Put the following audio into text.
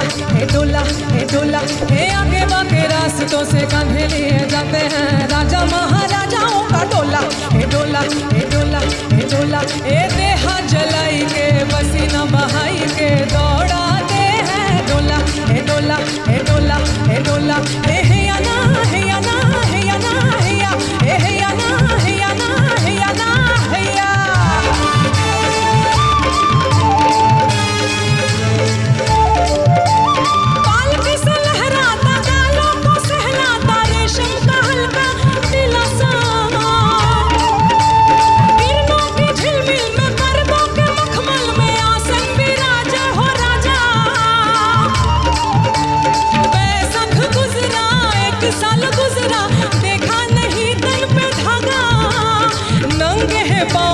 डोला हे डोला हे डोला हे आगे बाके रास्तों से कंधे लिए जाते हैं। राजा महाराजाओं का डोला, हे डोला हे डोला हे डोला, हे Bye.